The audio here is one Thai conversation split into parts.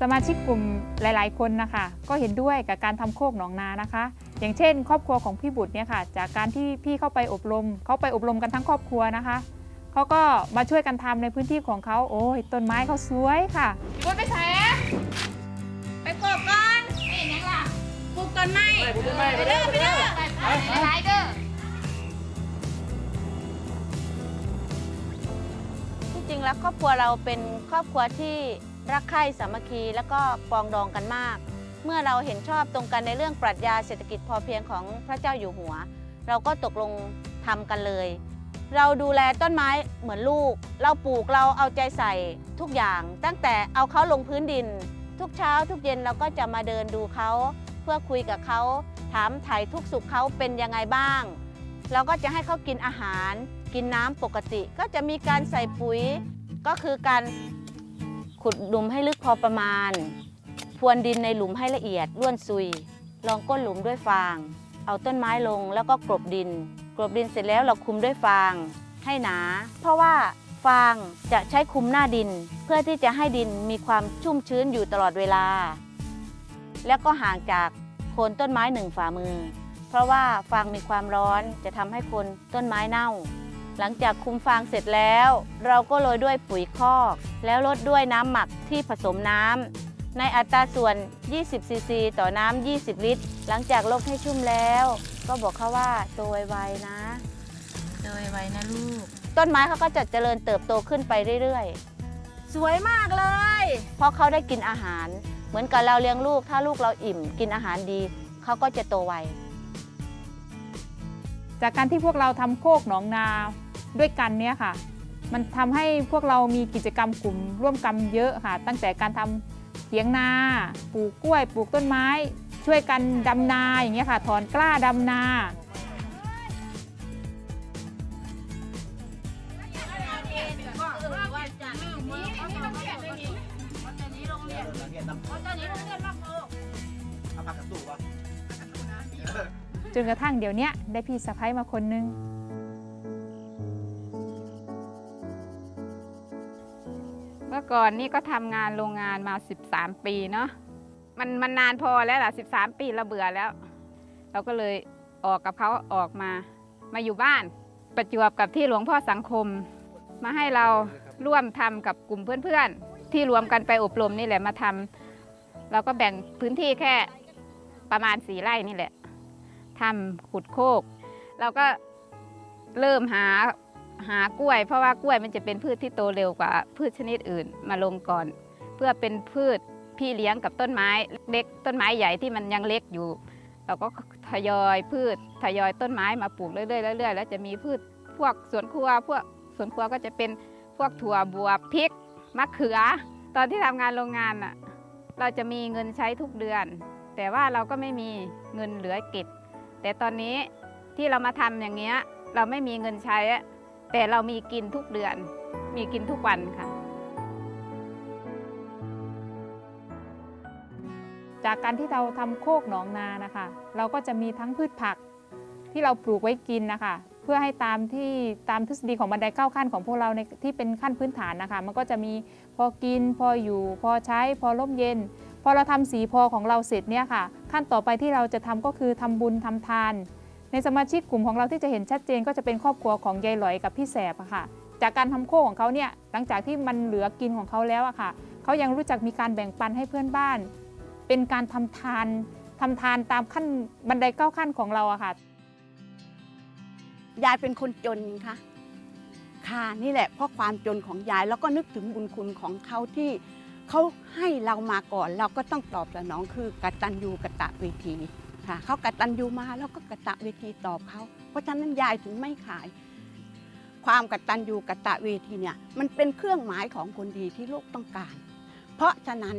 สมาชิกกลุ่มหลาย ๆ คนนะคะ ก็เห็นด้วยกับการทำโคกหนองนานะคะ อย่างเช่น ครอบครัวของพี่บุตรเนี่ยค่ะ จากการที่พี่เข้าไปอบรม เขาไปอบรมกันทั้งครอบครัวนะคะเขาก็มาช่วยกันทำในพื้นที่ของเขาโอ้ยต้นไม้เขาสวยค่ะพี่บุญไปใส่ไปกบก่อนไม่เห็นยังล่ะปลูกต้นไม้ไปปลูกต้นไม้ไปเด้อไปเด้อไปไปหลายๆเด้อที่จริงแล้วครอบครัวเราเป็นครอบครัวที่ รักใคร่สามัคคี แล้วก็ปองดองกันมาก เมื่อเราเห็นชอบตรงกันในเรื่องปรัชญาเศรษฐกิจพอเพียงของพระเจ้าอยู่หัว เราก็ตกลงทำกันเลย เราดูแลต้นไม้เหมือนลูก เราปลูกเราเอาใจใส่ทุกอย่าง ตั้งแต่เอาเขาลงพื้นดิน ทุกเช้าทุกเย็นเราก็จะมาเดินดูเขาเพื่อคุยกับเขาถามถ่ายทุกสุขเขาเป็นยังไงบ้าง เราก็จะให้เขากินอาหาร กินน้ำปกติ ก็จะมีการใส่ปุ๋ย ก็คือการ ขุดหลุมให้ลึกพอประมาณ พรวนดินในหลุมให้ละเอียดล้วนซุยลองก้นหลุมด้วยฟาง เอาต้นไม้ลงแล้วก็กลบดินกลบดินเสร็จแล้วเราคุมด้วยฟางให้หนา เพราะว่าฟางจะใช้คุมหน้าดิน เพื่อที่จะให้ดินมีความชุ่มชื้นอยู่ตลอดเวลา แล้วก็ห่างจากโคนต้นไม้หนึ่งฝ่ามือ เพราะว่าฟางมีความร้อนจะทำให้โคนต้นไม้เน่า หลังจากคุมฟางเสร็จแล้ว เราก็โรยด้วยปุ๋ยคอก แล้วลดด้วยน้ำหมักที่ผสมน้ำในอัตราส่วน 20 ซีซีต่อน้ำ 20 ลิตร หลังจากลกให้ชุ่มแล้ว ก็บอกเขาว่าโตไวๆนะโตไวๆนะลูก ต้นไม้เขาก็จะเจริญเติบโตขึ้นไปเรื่อยๆ สวยมากเลย เพราะเขาได้กินอาหาร เหมือนกับเราเลี้ยงลูก ถ้าลูกเราอิ่มกินอาหารดีเขาก็จะโตไวจากการที่พวกเราทำโคกหนองนา ด้วยกันเนี่ยค่ะ มันทำให้พวกเรามีกิจกรรมกลุ่มร่วมกันเยอะค่ะ ตั้งแต่การทำเถียงนา ปลูกกล้วย ปลูกต้นไม้ ช่วยกันดำนาอย่างเงี้ยค่ะถอนกล้าดำนาเอาปากกระสุนวะจนกระทั่งเดี๋ยวเนี้ยได้พี่สะพ้ยมาคนนึง ก่อนนี่ก็ทำงานโรงงานมา 13 ปีเนาะมันมันนานพอแล้วล่ะ 13 ปีเราเบื่อแล้ว เราก็เลยออกกับเขาออกมา มาอยู่บ้าน ประจวบกับที่หลวงพ่อสังคม มาให้เราร่วมทำกับกลุ่มเพื่อนๆ ที่รวมกันไปอบรมนี่แหละมาทำเราก็แบ่งพื้นที่แค่ประมาณสีไร่นี่แหละทำขุดโคก เราก็เริ่มหา หากล้วย เพราะว่ากล้วยมันจะเป็นพืชที่โตเร็วกว่าพืชชนิดอื่นมาลงก่อน เพื่อเป็นพืชพี่เลี้ยงกับต้นไม้เล็กต้นไม้ใหญ่ที่มันยังเล็กอยู่ เราก็ทยอยพืชทยอยต้นไม้มาปลูกเรื่อยๆเรื่อยๆแล้วจะมีพืชพวกสวนครัวพวกสวนครัวก็จะเป็นพวกถั่วบวบพริกมะเขือ ตอนที่ทำงานโรงงานน่ะเราจะมีเงินใช้ทุกเดือน แต่ว่าเราก็ไม่มีเงินเหลือเก็บแต่ตอนนี้ที่เรามาทำอย่างเงี้ยเราไม่มีเงินใช้ แต่เรามีกินทุกเดือน มีกินทุกวันค่ะ จากการที่เราทำโคกหนองนานะคะ เราก็จะมีทั้งพืชผักที่เราปลูกไว้กินนะคะ เพื่อให้ตามที่ตามทฤษฎีของบันไดเก้าขั้นของพวกเราในที่เป็นขั้นพื้นฐานนะคะ มันก็จะมีพอกิน พออยู่ พอใช้ พอร่มเย็น พอเราทำสีพอของเราเสร็จเนี่ยค่ะ ขั้นต่อไปที่เราจะทำก็คือทำบุญทำทาน ในสมาชิกกลุ่มของเราที่จะเห็นชัดเจนก็จะเป็นครอบครัวของยายหลอยกับพี่แสบอะค่ะ จากการทำโคกของเขาเนี่ยหลังจากที่มันเหลือกินของเขาแล้วอะค่ะเขายังรู้จักมีการแบ่งปันให้เพื่อนบ้าน เป็นการทำทานทำทานตามขั้นบันไดเก้าขั้นของเราอะค่ะยายเป็นคนจนค่ะค่ะนี่แหละเพราะความจนของยายแล้วก็นึกถึงบุญคุณของเขาที่เขาให้เรามาก่อน เราก็ต้องตอบสนองคือกตัญญูกะตะเวที ค่ะเขากตัญญูมาแล้วก็กะตะเวทีตอบเขาเพราะฉะนั้นยายถึงไม่ขาย ความกตัญญูกะตะเวทีเนี่ยมันเป็นเครื่องหมายของคนดีที่โลกต้องการ เพราะฉะนั้น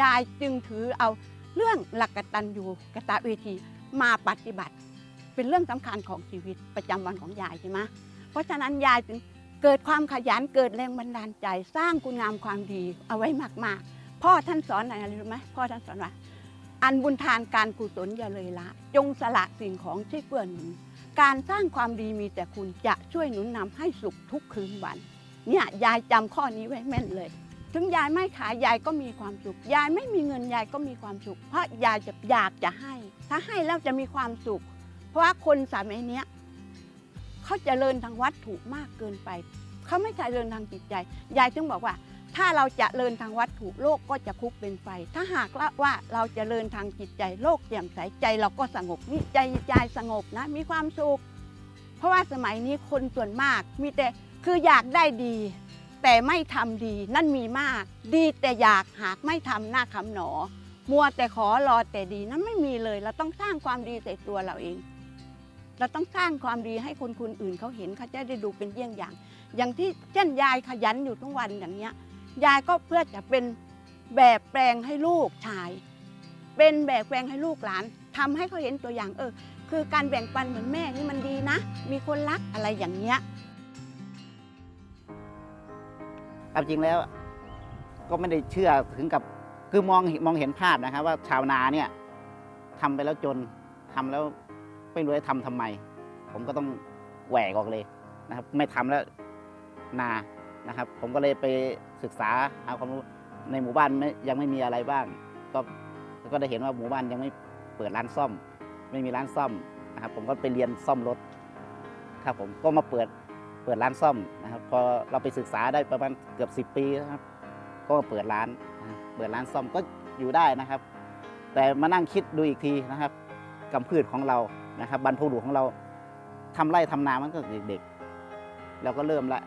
ยายจึงถือเอาเรื่องหลักกตัญญูกะตะเวทีมาปฏิบัติ เป็นเรื่องสำคัญของชีวิตประจำวันของยายใช่ไหมเพราะฉะนั้นยายจึงเกิดความขยันเกิดแรงบันดาลใจสร้างคุณงามความดีเอาไว้มากๆ พ่อท่านสอนอะไรรู้ไหมพ่อท่านสอนว่า อันบุญทานการกุศลอย่าเลยละ จงสละสิ่งของที่เกื้อหนุน การสร้างความดีมีแต่คุณจะช่วยหนุนนำให้สุขทุกคืนวัน เนี่ยยายจำข้อนี้ไว้แม่นเลย ถึงยายไม่ขายยายก็มีความสุข ยายไม่มีเงินยายก็มีความสุข เพราะยายจะอยากจะให้ ถ้าให้แล้วจะมีความสุข เพราะว่าคนสมัยเนี้ยเขาเจริญทางวัตถุมากเกินไป เขาไม่เจริญทางจิตใจ ยายจึงบอกว่า ถ้าเราจเจริญทางวัตถุโลกก็จะคุกเป็นไฟ ถ้าหากว่าเราจเจริญทางจิตใจโลกแจ่มใสใจเราก็สงบนี่ใจใจสงบนะมีความสุข เพราะว่าสมัยนี้คนส่วนมากมีแต่คืออยากได้ดี แต่ไม่ทำดีนั่นมีมาก ดีแต่อยากหากไม่ทำหน้าคำหนอ มัวแต่ขอรอแต่ดีนั้นไม่มีเลย เราต้องสร้างความดีใส่ตัวเราเอง เราต้องสร้างความดีให้คนคนอื่นเขาเห็นเขาจะได้ดูเป็นเยี่ยงอย่าง อย่างที่เช่นยายขยันอยู่ทุกวันอย่างเนี้ย ยายก็เพื่อจะเป็นแบบแปลงให้ลูกชาย เป็นแบบแปลงให้ลูกหลานทำให้เขาเห็นตัวอย่างเออ คือการแบ่งปันเหมือนแม่นี่มันดีนะ มีคนรักอะไรอย่างเงี้ยตามจริงแล้วก็ไม่ได้เชื่อถึงกับคือมองมองเห็นภาพนะครับว่าชาวนาเนี่ยทำไปแล้วจนทำแล้วไม่รู้จะทำทำไม ผมก็ต้องแหวกออกเลยนะครับ ไม่ทำแล้วนา นะครับ ผมก็เลยไปศึกษาหาความรู้ในหมู่บ้านไม่ยังไม่มีอะไรบ้าง ก็ก็ได้เห็นว่าหมู่บ้านยังไม่เปิดร้านซ่อม ไม่มีร้านซ่อมนะครับ ผมก็ไปเรียนซ่อมรถครับผมก็มาเปิดเปิดร้านซ่อมนะครับ พอเราไปศึกษาได้ประมาณเกือบ 10 ปีนะครับ ก็มาเปิดร้านเปิดร้านซ่อมก็อยู่ได้นะครับ แต่มานั่งคิดดูอีกทีนะครับกำพืชของเรานะครับบรรพบุรุษของเราทำไร่ทำนามันก็เด็กๆเราก็เริ่มละ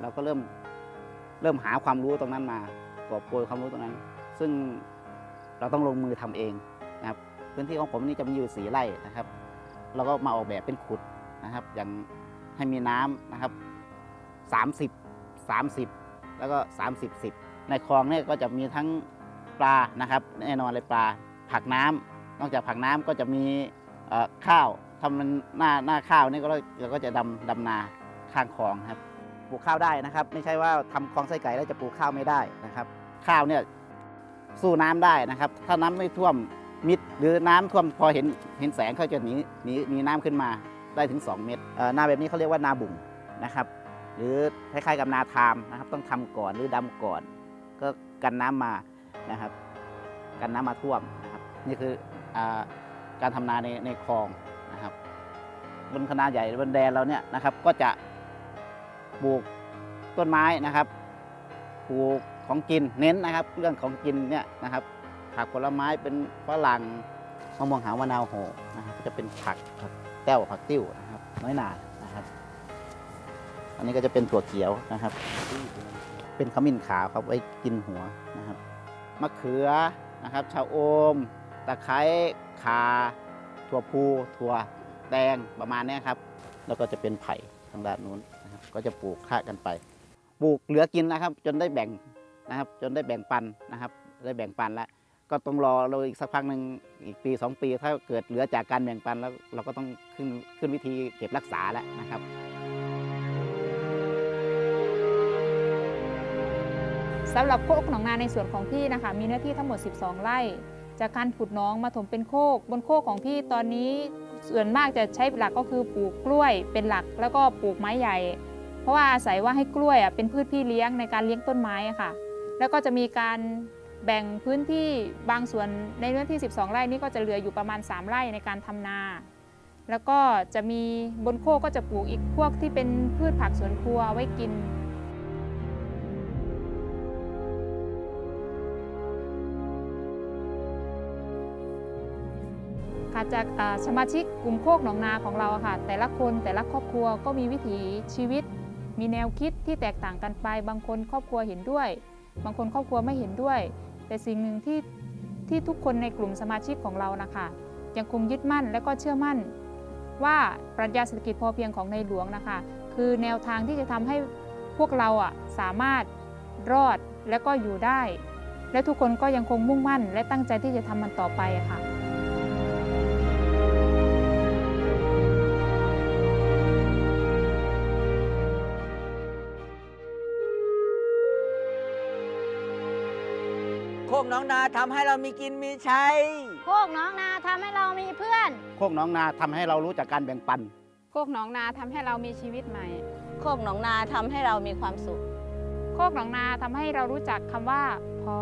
เราก็เริ่มเริ่มหาความรู้ตรงนั้นมากอบโกยความรู้ตรงนั้น ซึ่งเราต้องลงมือทำเองนะครับพื้นที่ของผมนี่จะมีอยู่สีไร่นะครับเราก็มาออกแบบเป็นขุดนะครับ อย่างให้มีน้ำนะครับ 30 30 แล้วก็ 30 10 ในคลองเนี่ยก็จะมีทั้งปลานะครับแน่นอนเลยปลาผักน้ำนอกจากผักน้ำก็จะมีข้าวทำมันหน้าหน้าข้าวนี่ก็เราก็จะดำดำนาข้างคลองครับ ลูกข้าวได้นะครับ ไม่ใช่ว่าทำคลองไส้ไก่แล้วจะปลูกข้าวไม่ได้นะครับ ข้าวเนี่ยสู้น้ำได้นะครับ ถ้าน้ำไม่ท่วมมิดหรือน้ำท่วมพอเห็นเห็นแสงเขาจะหนีหนีหนีน้ำขึ้นมาได้ถึง 2 เมตรนาแบบนี้เขาเรียกว่านาบุ่งนะครับหรือคล้ายๆกับนาทามนะครับ ต้องทำก่อนหรือดำก่อน ก็กันน้ำมานะครับ กันน้ำมาท่วมนะครับ นี่คืออการทำนาในในคลองนะครับบนคณะใหญ่บนแดนเราเนี่ยนะครับก็จะ ปลูกต้นไม้นะครับ ปลูกของกินเน้นนะครับ เรื่องของกินเนี่ยนะครับ ผักผลไม้เป็นฝรั่งมะม่วงหาวมะนาวโหนะครับจะเป็นผักผักแต้วผักติ้วนะครับ น้อยหนานะครับ อันนี้ก็จะเป็นถั่วเขียวนะครับ เป็นขมิ้นขาวครับไว้กินหัวนะครับมะเขือนะครับชาโอม ตะไคร้ข่าถั่วพูถั่วแดงประมาณนี้ครับ แล้วก็จะเป็นไผ่ทางด้านนู้น ก็จะปลูกค่ากันไป ปลูกเหลือกินนะครับ จนได้แบ่งนะครับ จนได้แบ่งปันนะครับ ได้แบ่งปันแล้ว ก็ต้องรอเราอีกสักพักหนึ่งอีกปี 2 ปี ถ้าเกิดเหลือจากการแบ่งปันแล้วเราก็ต้องขึ้นขึ้นวิธีเก็บรักษาแล้วนะครับสำหรับโคกหนองนาในส่วนของพี่นะคะ มีเนื้อที่ทั้งหมด 12 ไร่ จากการขุดน้องมาถมเป็นโคก บนโคกของพี่ตอนนี้ส่วนมากจะใช้หลักก็คือปลูกกล้วยเป็นหลัก แล้วก็ปลูกไม้ใหญ่ เพราะว่าอาศัยว่าให้กล้วยเป็นพืชพี่เลี้ยงในการเลี้ยงต้นไม้ค่ะ แล้วก็จะมีการแบ่งพื้นที่บางส่วนในเนื้อที่ 12 ไร่นี้ก็จะเหลืออยู่ประมาณ 3 ไร่ในการทำนา แล้วก็จะมีบนโคกก็จะปลูกอีกพวกที่เป็นพืชผักสวนครัวไว้กินค่ะจากสมาชิกกลุ่มโคกหนองนาของเราค่ะ แต่ละคนแต่ละครอบครัวก็มีวิถีชีวิต มีแนวคิดที่แตกต่างกันไป บางคนครอบครัวเห็นด้วย บางคนครอบครัวไม่เห็นด้วย แต่สิ่งหนึ่งที่ที่ทุกคนในกลุ่มสมาชิกของเรานะคะยังคงยึดมั่นและก็เชื่อมั่น ว่าปรัชญาเศรษฐกิจพอเพียงของในหลวงนะคะ คือแนวทางที่จะทำให้พวกเราอะสามารถรอดและก็อยู่ได้ และทุกคนก็ยังคงมุ่งมั่น และตั้งใจที่จะทำมันต่อไปะค่ะ องนาทำให้เรามีกินมีใช้โคกน้องนาทำให้เรามีเพื่อน โคกหน้องนาทำให้เรารู้จักการแบ่งปัน โคกหนองนาทำให้เรามีชีวิตใหม่ โคกหนองนาทำให้เรามีความสุขโโคกหนองนาทำให้เรารู้จักคำว่า พอ